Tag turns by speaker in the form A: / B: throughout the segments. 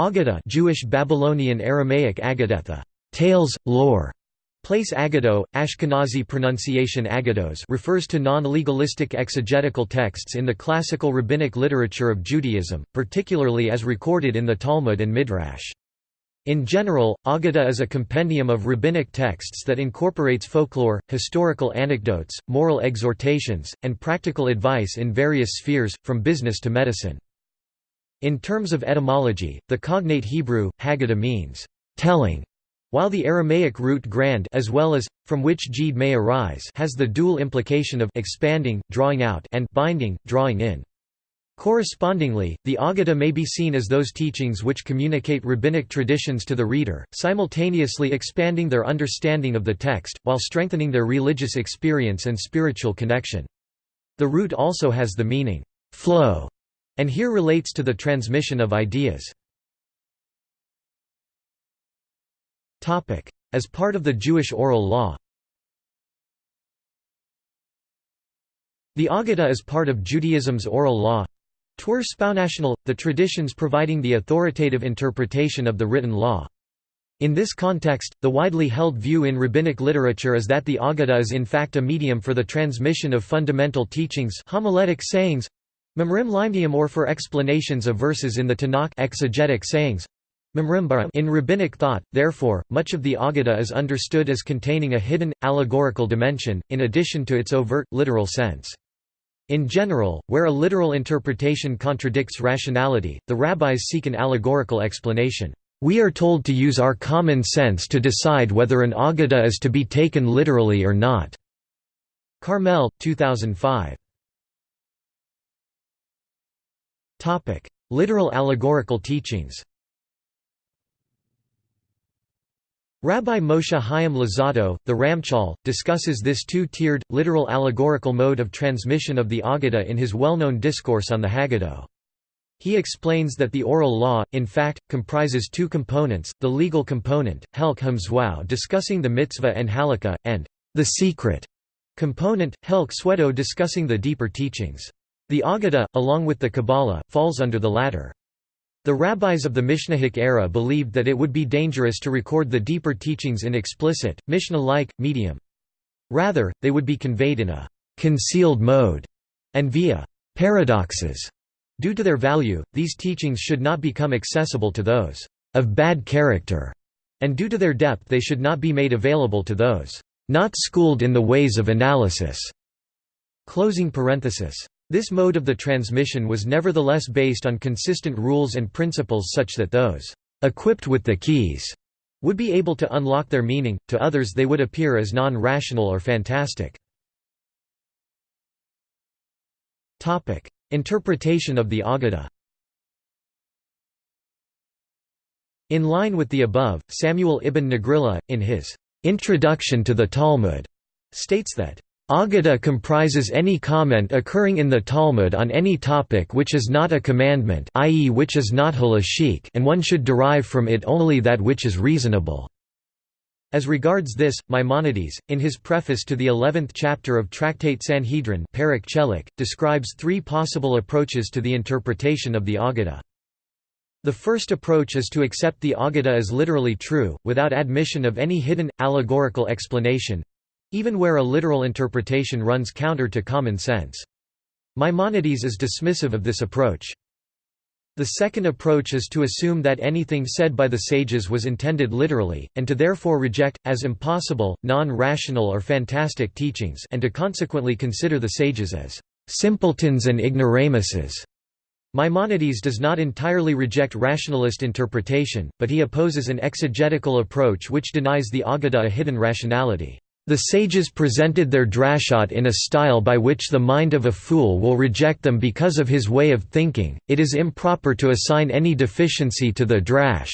A: Aggadah Jewish Babylonian Aramaic Agadetha, tales, lore, Place Agado, Ashkenazi pronunciation Agados refers to non-legalistic exegetical texts in the classical rabbinic literature of Judaism, particularly as recorded in the Talmud and Midrash. In general, Agada is a compendium of rabbinic texts that incorporates folklore, historical anecdotes, moral exhortations, and practical advice in various spheres, from business to medicine. In terms of etymology, the cognate Hebrew, Haggadah means, telling, while the Aramaic root grand as well as, from which jid may arise has the dual implication of expanding, drawing out and binding, drawing in. Correspondingly, the Aggadah may be seen as those teachings which communicate rabbinic traditions to the reader, simultaneously expanding their understanding of the text, while strengthening their religious experience and spiritual connection. The root also has the meaning, flow, and here relates to the transmission of ideas. As part of the Jewish oral law The Aggadah is part of Judaism's oral law Tur Sponational, the traditions providing the authoritative interpretation of the written law. In this context, the widely held view in rabbinic literature is that the Aggadah is in fact a medium for the transmission of fundamental teachings homiletic sayings, Memrim or for explanations of verses in the Tanakh exegetic sayings, in rabbinic thought, therefore, much of the Aggadah is understood as containing a hidden, allegorical dimension, in addition to its overt, literal sense. In general, where a literal interpretation contradicts rationality, the rabbis seek an allegorical explanation. We are told to use our common sense to decide whether an Aggadah is to be taken literally or not. Carmel, 2005. Literal allegorical teachings Rabbi Moshe Chaim Luzzatto, the Ramchal, discusses this two-tiered, literal allegorical mode of transmission of the Aggadah in his well-known discourse on the Haggadah. He explains that the oral law, in fact, comprises two components, the legal component, Helk Hamzwau discussing the mitzvah and halakha, and the secret component, Helk Swedo discussing the deeper teachings. The Aggadah, along with the Kabbalah, falls under the latter. The rabbis of the Mishnaic era believed that it would be dangerous to record the deeper teachings in explicit, Mishnah-like, medium. Rather, they would be conveyed in a «concealed mode» and via «paradoxes». Due to their value, these teachings should not become accessible to those «of bad character», and due to their depth they should not be made available to those «not schooled in the ways of analysis». Closing parenthesis. This mode of the transmission was nevertheless based on consistent rules and principles such that those equipped with the keys would be able to unlock their meaning, to others they would appear as non-rational or fantastic. Interpretation of the Aggadah In line with the above, Samuel ibn Nagrilla, in his «Introduction to the Talmud», states that Aggadah comprises any comment occurring in the Talmud on any topic which is not a commandment i.e. which is not halachic and one should derive from it only that which is reasonable. As regards this, Maimonides, in his preface to the eleventh chapter of Tractate Sanhedrin describes three possible approaches to the interpretation of the Aggadah. The first approach is to accept the Aggadah as literally true, without admission of any hidden, allegorical explanation, even where a literal interpretation runs counter to common sense. Maimonides is dismissive of this approach. The second approach is to assume that anything said by the sages was intended literally, and to therefore reject, as impossible, non-rational or fantastic teachings and to consequently consider the sages as simpletons and ignoramuses. Maimonides does not entirely reject rationalist interpretation, but he opposes an exegetical approach which denies the Aggadah a hidden rationality. The sages presented their drashot in a style by which the mind of a fool will reject them because of his way of thinking. It is improper to assign any deficiency to the drash.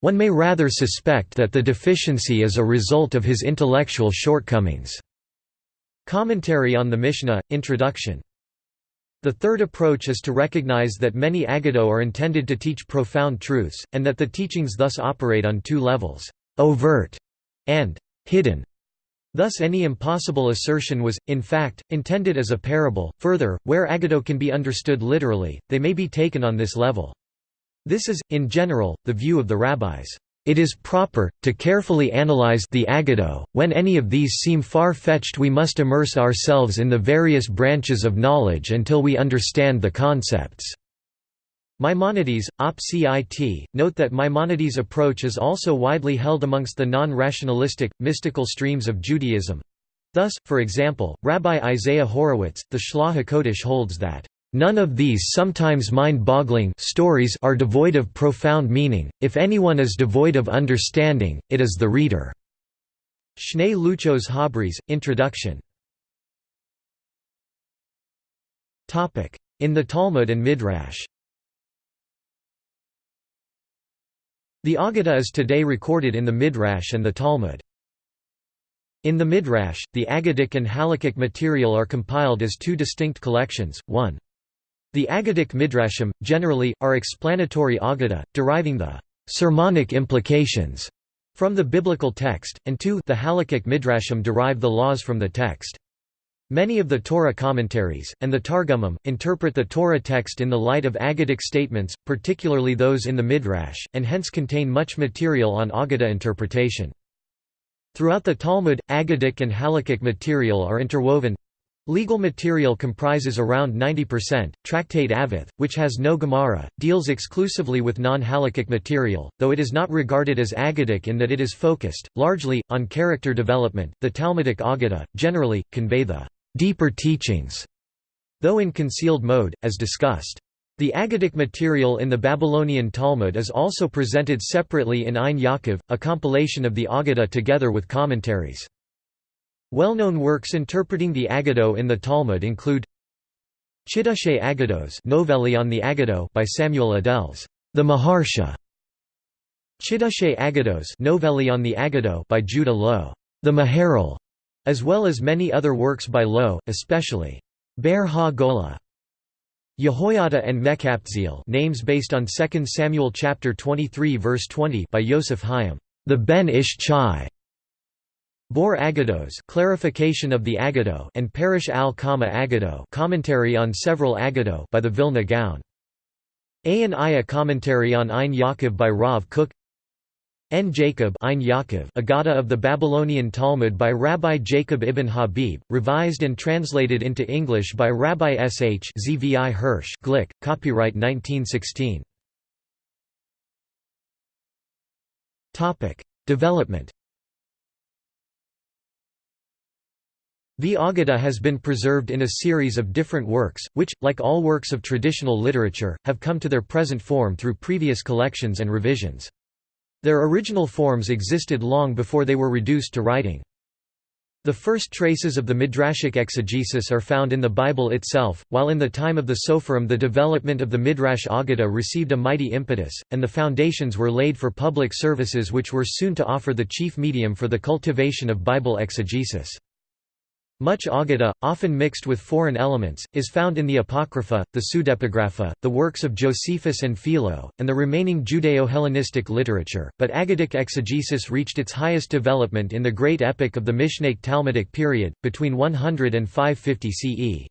A: One may rather suspect that the deficiency is a result of his intellectual shortcomings. Commentary on the Mishnah, Introduction the third approach is to recognize that many Agado are intended to teach profound truths, and that the teachings thus operate on two levels, overt and hidden. Thus any impossible assertion was, in fact, intended as a parable. Further, where agado can be understood literally, they may be taken on this level. This is, in general, the view of the rabbis. It is proper, to carefully analyze the Agado. When any of these seem far-fetched we must immerse ourselves in the various branches of knowledge until we understand the concepts. Maimonides, Op. Cit, note that Maimonides' approach is also widely held amongst the non-rationalistic, mystical streams of Judaism. Thus, for example, Rabbi Isaiah Horowitz, the Shlah HaKodesh holds that, "...none of these sometimes mind-boggling stories are devoid of profound meaning, if anyone is devoid of understanding, it is the reader." Shnei Luchos Habris, Introduction In the Talmud and Midrash The Aggadah is today recorded in the Midrash and the Talmud. In the Midrash, the Aggadic and Halakhic material are compiled as two distinct collections, one. The Aggadic Midrashim, generally, are explanatory Aggadah, deriving the sermonic implications from the biblical text, and two the Halakhic Midrashim derive the laws from the text. Many of the Torah commentaries, and the Targumim, interpret the Torah text in the light of Aggadic statements, particularly those in the Midrash, and hence contain much material on Aggadah interpretation. Throughout the Talmud, Aggadic and Halakhic material are interwoven. Legal material comprises around 90%. Tractate Avot, which has no Gemara, deals exclusively with non-Halakhic material, though it is not regarded as Aggadic in that it is focused, largely, on character development. The Talmudic Aggadah, generally, convey the deeper teachings, though in concealed mode, as discussed. The Agadic material in the Babylonian Talmud is also presented separately in Ein Yaakov, a compilation of the Aggadah together with commentaries. Well-known works interpreting the Aggadah in the Talmud include Chidushei Agados Novelli on the Aggadah by Samuel Adels, the Maharsha. Chidushei Agados Novelli on the Aggadah by Judah Loew, the Maharal as well as many other works by Loew, especially Ber ha-Gola. Yehoiada and Mekaptziel names based on 2 Samuel chapter 23 verse 20 by Yosef Hayim, the Ben Ish Chai. Bor Agados clarification of the Agado and Parish al-Kama Agado commentary on several Agado by the Vilna Gaon. Ayin Aya commentary on Ein Yaakov by Rav Kook N. Jacob Ein Yaakov Agada of the Babylonian Talmud by Rabbi Jacob ibn Habib, revised and translated into English by Rabbi S. H. Zvi Hirsch Glick, copyright 1916. Development The Aggadah has been preserved in a series of different works, which, like all works of traditional literature, have come to their present form through previous collections and revisions. Their original forms existed long before they were reduced to writing. The first traces of the Midrashic exegesis are found in the Bible itself, while in the time of the Sopherim the development of the Midrash Aggadah received a mighty impetus, and the foundations were laid for public services which were soon to offer the chief medium for the cultivation of Bible exegesis. Much Aggadah, often mixed with foreign elements, is found in the Apocrypha, the Pseudepigrapha, the works of Josephus and Philo, and the remaining Judeo-Hellenistic literature, but Agadic exegesis reached its highest development in the great epic of the Mishnaic Talmudic period, between 100 and 550 CE.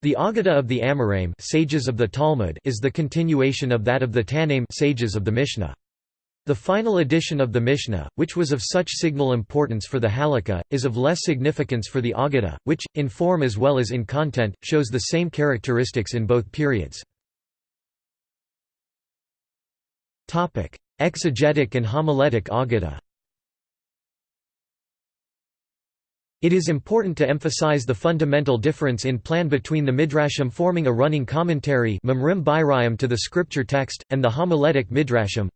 A: The Aggadah of the Amoraim sages of the Talmud is the continuation of that of the Tannaim sages of the Mishnah. The final edition of the Mishnah, which was of such signal importance for the Halakha, is of less significance for the Aggadah, which, in form as well as in content, shows the same characteristics in both periods. Exegetic and homiletic Aggadah It is important to emphasize the fundamental difference in plan between the Midrashim forming a running commentary to the scripture text, and the homiletic Midrashim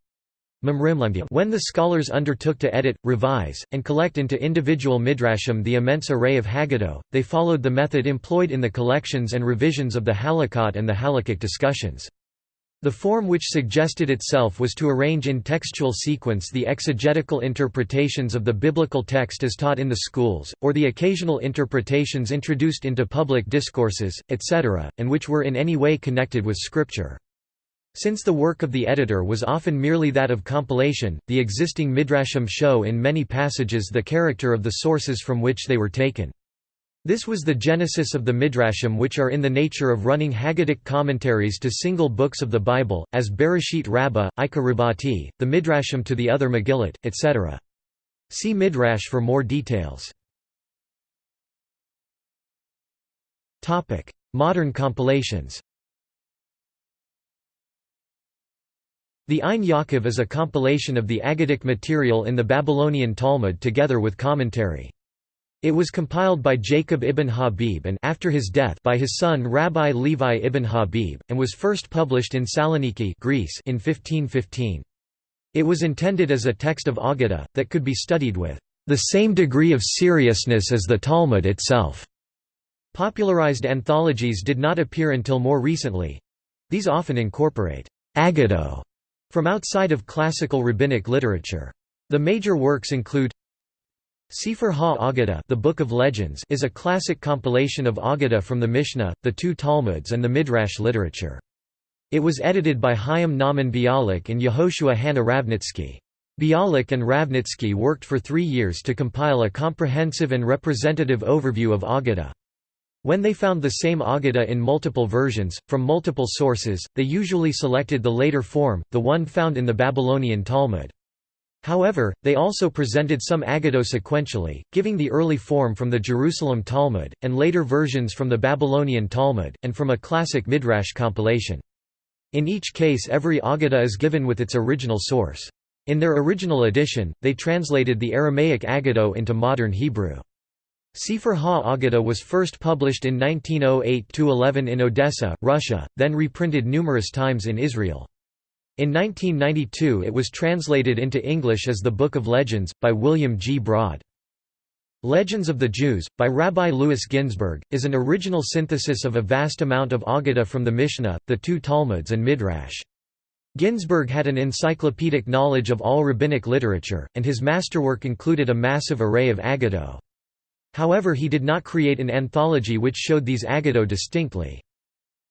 A: when the scholars undertook to edit, revise, and collect into individual midrashim the immense array of Haggadah, they followed the method employed in the collections and revisions of the Halakot and the Halakhic discussions. The form which suggested itself was to arrange in textual sequence the exegetical interpretations of the biblical text as taught in the schools, or the occasional interpretations introduced into public discourses, etc., and which were in any way connected with Scripture. Since the work of the editor was often merely that of compilation, the existing midrashim show in many passages the character of the sources from which they were taken. This was the genesis of the Midrashim which are in the nature of running Haggadic commentaries to single books of the Bible, as Bereshit Rabbah, Ika the Midrashim to the other Megillot, etc. See Midrash for more details. Modern compilations The Ein Yaakov is a compilation of the Aggadic material in the Babylonian Talmud together with commentary. It was compiled by Jacob ibn Habib and after his death by his son Rabbi Levi ibn Habib, and was first published in Saloniki Greece in 1515. It was intended as a text of Aggadah, that could be studied with the same degree of seriousness as the Talmud itself. Popularized anthologies did not appear until more recently. These often incorporate Agado from outside of classical rabbinic literature. The major works include Sefer Ha-Agadah the Book of Legends is a classic compilation of Agadah from the Mishnah, the two Talmuds and the Midrash literature. It was edited by Chaim Nahman Bialik and Yehoshua Hanna Ravnitsky. Bialik and Ravnitsky worked for three years to compile a comprehensive and representative overview of Agadah. When they found the same Agadah in multiple versions, from multiple sources, they usually selected the later form, the one found in the Babylonian Talmud. However, they also presented some Agado sequentially, giving the early form from the Jerusalem Talmud, and later versions from the Babylonian Talmud, and from a classic Midrash compilation. In each case every Agadah is given with its original source. In their original edition, they translated the Aramaic Agado into modern Hebrew. Sefer Ha-Agadah was first published in 1908–11 in Odessa, Russia, then reprinted numerous times in Israel. In 1992 it was translated into English as The Book of Legends, by William G. Braude. Legends of the Jews, by Rabbi Louis Ginzberg, is an original synthesis of a vast amount of Agadah from the Mishnah, the two Talmuds and Midrash. Ginzberg had an encyclopedic knowledge of all rabbinic literature, and his masterwork included a massive array of Agado. However he did not create an anthology which showed these Agado distinctly.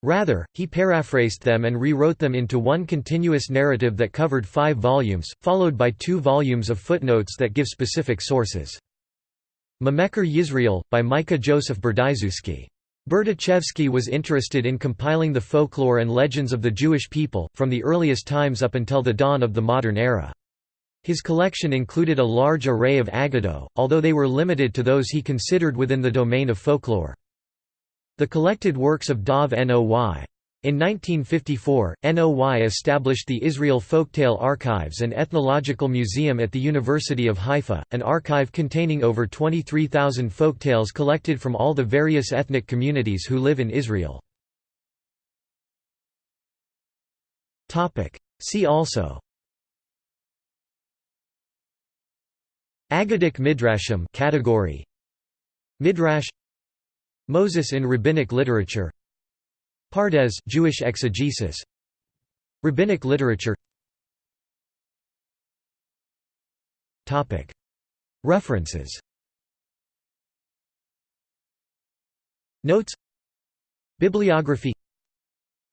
A: Rather, he paraphrased them and rewrote them into one continuous narrative that covered five volumes, followed by two volumes of footnotes that give specific sources. Mimekor Yisrael, by Micah Joseph Berdyczewski. Berdyczewski was interested in compiling the folklore and legends of the Jewish people, from the earliest times up until the dawn of the modern era. His collection included a large array of agado, although they were limited to those he considered within the domain of folklore. The collected works of Dov Noy. In 1954, NOY established the Israel Folktale Archives and Ethnological Museum at the University of Haifa, an archive containing over 23,000 folktales collected from all the various ethnic communities who live in Israel. See also Aggadic Midrashim category. Midrash. Moses in rabbinic literature. Pardes Jewish exegesis. Rabbinic literature. Topic. References. Notes. Bibliography.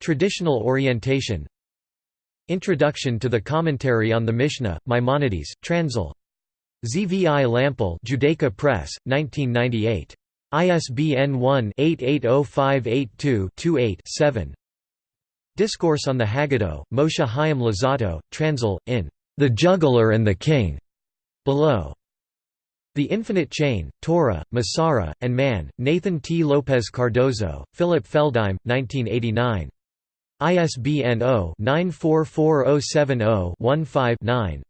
A: Traditional orientation. Introduction to the Commentary on the Mishnah, Maimonides, Transil. ZVI Lampel Judaica Press, 1998. ISBN 1-880582-28-7 Discourse on the Haggadah, Moshe Chaim Luzzatto, Transil, in The Juggler and the King, below. The Infinite Chain, Torah, Mesorah, and Man, Nathan T. Lopez Cardozo, Philip Feldheim, 1989. ISBN 0-944070-15-9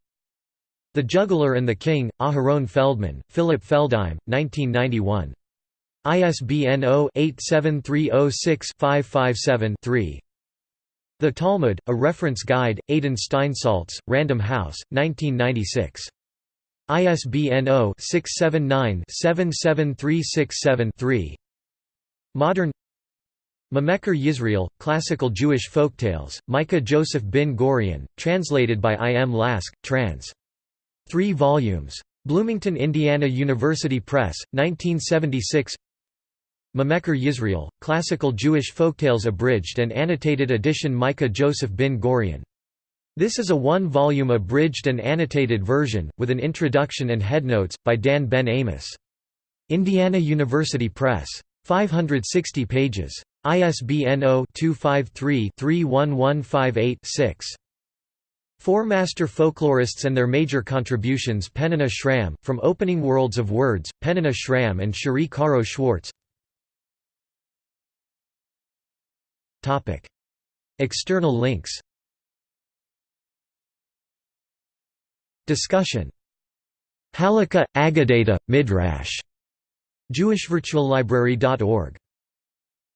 A: The Juggler and the King, Aharon Feldman, Philip Feldheim, 1991. ISBN 0-87306-557-3 The Talmud, A Reference Guide, Adin Steinsaltz, Random House, 1996. ISBN 0-679-77367-3 Modern Mimekor Yisrael, Classical Jewish Folktales, Micah Joseph bin Gorion, translated by I. M. Lask, trans. 3 volumes. Bloomington, Indiana University Press, 1976 Mimekor Yisrael, Classical Jewish Folktales Abridged and Annotated Edition Micah Joseph bin Gorion. This is a one-volume abridged and annotated version, with an introduction and headnotes, by Dan Ben Amos. Indiana University Press. 560 pages. ISBN 0-253-31158-6. Four master folklorists and their major contributions Peninnah Schram, From Opening Worlds of Words, Peninnah Schram and Cherie Caro Schwartz External links Discussion Halakha, Agadata, Midrash. JewishVirtualLibrary.org.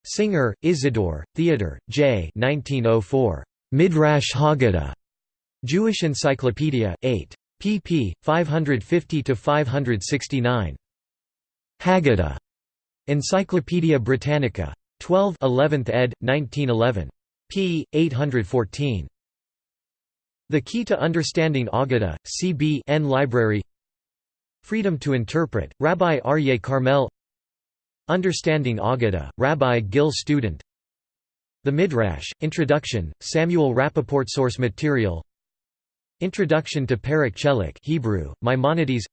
A: Singer, Isidore, Theodor, J. 1904. Midrash Haggadah. Jewish Encyclopedia, 8. pp. 550–569. Haggadah. Encyclopædia Britannica. 12 11th ed., 1911. p. 814. The Key to Understanding Aggadah, C.B. N. Library Freedom to Interpret, Rabbi Aryeh Carmel Understanding Aggadah, Rabbi Gil Student The Midrash, Introduction, Samuel Rappaport Source material Introduction to Perek Chelek Hebrew, Maimonides.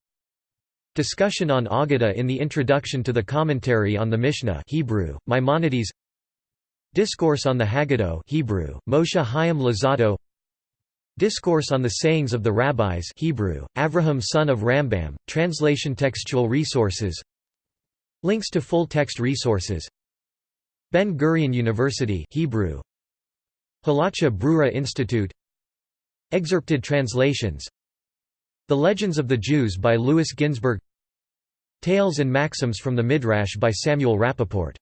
A: Discussion on Agada in the Introduction to the Commentary on the Mishnah Hebrew, Maimonides. Discourse on the Haggadah Hebrew, Moshe Chaim Luzzatto Discourse on the Sayings of the Rabbis Hebrew, Avraham son of Rambam, translation Textual resources. Links to full-text resources. Ben-Gurion University Hebrew. Halacha Brura Institute Excerpted translations. The Legends of the Jews by Louis Ginzberg Tales and Maxims from the Midrash by Samuel Rappaport